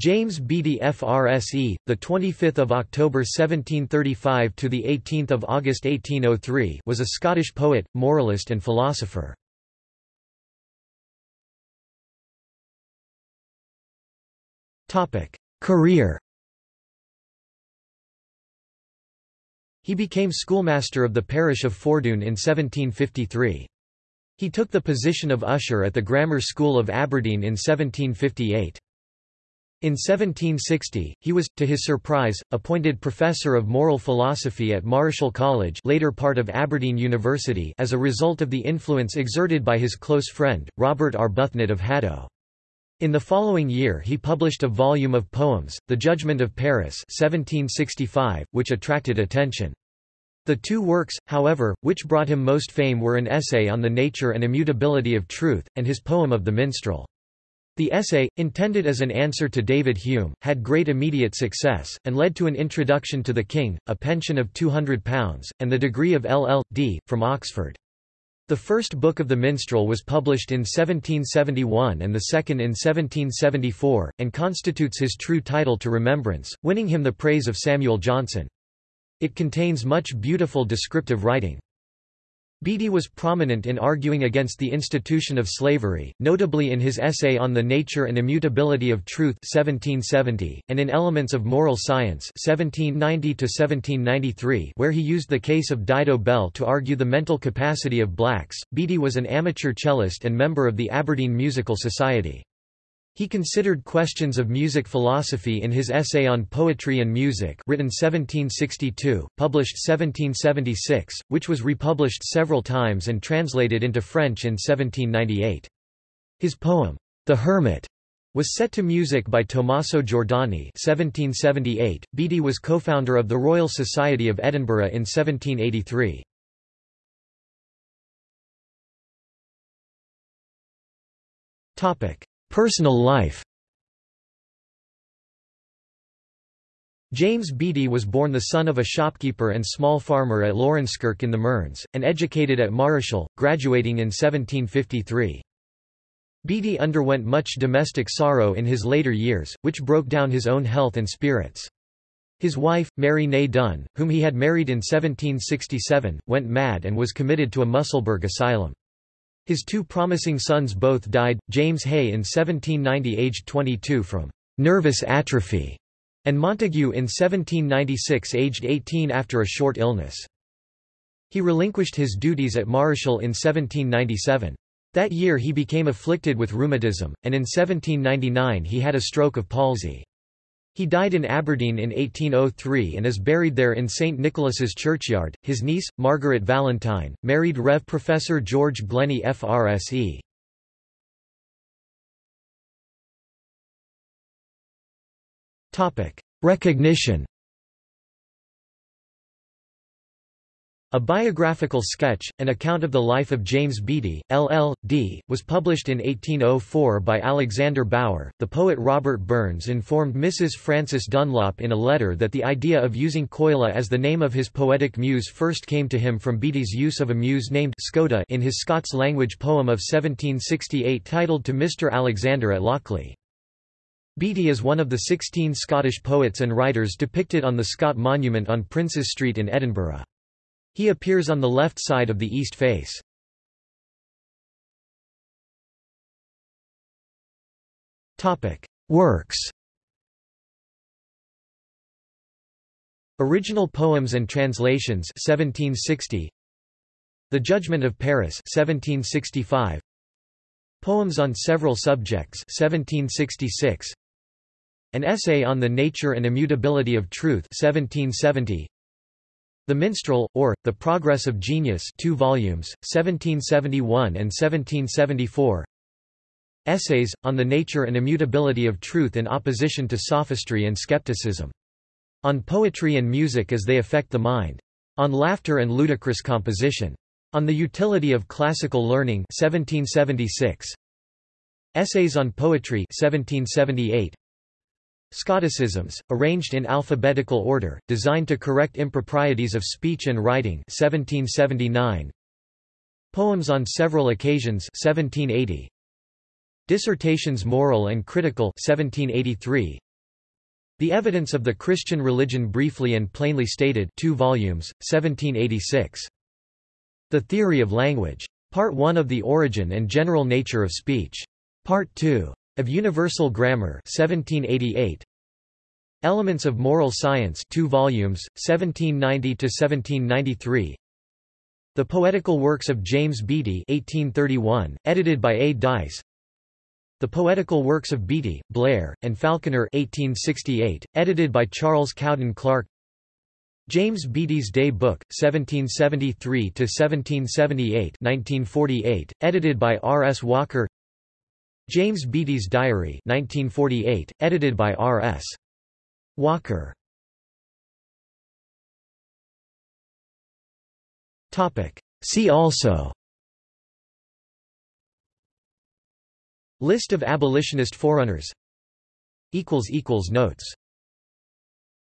James Beattie FRSE, the 25th of October 1735 to the 18th of August 1803, was a Scottish poet, moralist and philosopher. Topic: Career. He became schoolmaster of the parish of Fordoun in 1753. He took the position of usher at the Grammar School of Aberdeen in 1758. In 1760, he was, to his surprise, appointed Professor of Moral Philosophy at Marischal College later part of Aberdeen University as a result of the influence exerted by his close friend, Robert Arbuthnot of Haddo. In the following year he published a volume of poems, The Judgment of Paris 1765, which attracted attention. The two works, however, which brought him most fame were an essay on the nature and immutability of truth, and his poem of the minstrel. The essay, intended as an answer to David Hume, had great immediate success, and led to an introduction to the king, a pension of £200, and the degree of LL.D. from Oxford. The first book of the Minstrel was published in 1771 and the second in 1774, and constitutes his true title to remembrance, winning him the praise of Samuel Johnson. It contains much beautiful descriptive writing. Beattie was prominent in arguing against the institution of slavery, notably in his essay on the nature and immutability of truth 1770, and in Elements of Moral Science 1790 where he used the case of Dido Belle to argue the mental capacity of blacks. Beattie was an amateur cellist and member of the Aberdeen Musical Society. He considered questions of music philosophy in his essay on poetry and music written 1762, published 1776, which was republished several times and translated into French in 1798. His poem, The Hermit, was set to music by Tommaso Giordani 1778. Beattie was co-founder of the Royal Society of Edinburgh in 1783. Topic: Personal life James Beattie was born the son of a shopkeeper and small farmer at Laurencekirk in the Mearns, and educated at Marischal, graduating in 1753. Beattie underwent much domestic sorrow in his later years, which broke down his own health and spirits. His wife, Mary née Dunn, whom he had married in 1767, went mad and was committed to a Musselburgh asylum. His two promising sons both died, James Hay in 1790 aged 22 from «nervous atrophy» and Montague in 1796 aged 18 after a short illness. He relinquished his duties at Marischal in 1797. That year he became afflicted with rheumatism, and in 1799 he had a stroke of palsy. He died in Aberdeen in 1803 and is buried there in St Nicholas's churchyard. His niece, Margaret Valentine, married Rev. Professor George Glennie FRSE. Recognition A biographical sketch, an account of the life of James Beattie, LL.D., was published in 1804 by Alexander Bower. The poet Robert Burns informed Mrs. Frances Dunlop in a letter that the idea of using Coila as the name of his poetic muse first came to him from Beattie's use of a muse named Scota in his Scots language poem of 1768 titled To Mr. Alexander at Lochlee. Beattie is one of the 16 Scottish poets and writers depicted on the Scott Monument on Princes Street in Edinburgh. He appears on the left side of the east face. Works Original poems and translations 1760 The Judgment of Paris 1765 Poems on several subjects 1766 An essay on the nature and immutability of truth 1770 the Minstrel, or, The Progress of Genius 2 volumes, 1771 and 1774 Essays, on the nature and immutability of truth in opposition to sophistry and skepticism. On poetry and music as they affect the mind. On laughter and ludicrous composition. On the utility of classical learning 1776. Essays on Poetry 1778. Scotticisms, arranged in alphabetical order, designed to correct improprieties of speech and writing 1779. Poems on several occasions 1780. Dissertations moral and critical 1783. The Evidence of the Christian Religion Briefly and Plainly Stated 2 volumes, 1786. The Theory of Language. Part 1 of The Origin and General Nature of Speech. Part 2. Of Universal Grammar 1788. Elements of Moral Science 2 volumes, 1790 to 1793 The Poetical Works of James Beattie 1831, edited by A. Dyce the Poetical Works of Beattie, Blair, and Falconer 1868, edited by Charles Cowden Clarke James Beattie's Day Book, 1773–1778 edited by R. S. Walker James Beattie's Diary 1948, edited by R. S. Walker. See also. List of abolitionist forerunners. Notes